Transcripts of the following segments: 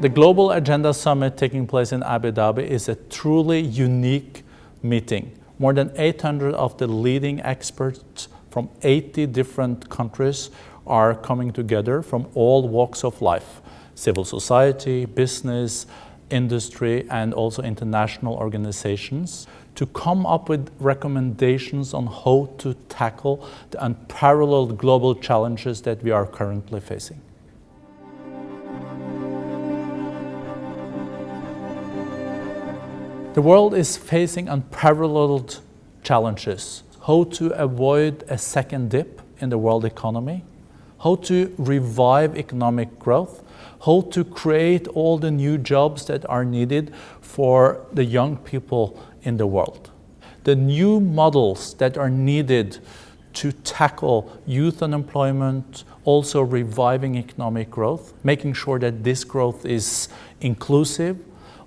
The Global Agenda Summit taking place in Abu Dhabi is a truly unique meeting. More than 800 of the leading experts from 80 different countries are coming together from all walks of life, civil society, business, industry, and also international organizations to come up with recommendations on how to tackle the unparalleled global challenges that we are currently facing. The world is facing unparalleled challenges. How to avoid a second dip in the world economy, how to revive economic growth, how to create all the new jobs that are needed for the young people in the world. The new models that are needed to tackle youth unemployment, also reviving economic growth, making sure that this growth is inclusive,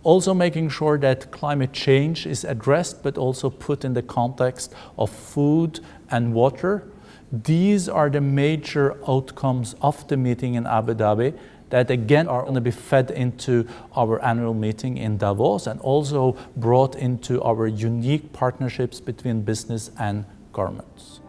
also making sure that climate change is addressed but also put in the context of food and water. These are the major outcomes of the meeting in Abu Dhabi that again are going to be fed into our annual meeting in Davos and also brought into our unique partnerships between business and governments.